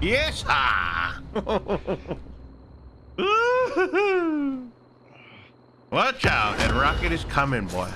Yes, ah. Watch out, that rocket is coming, boy.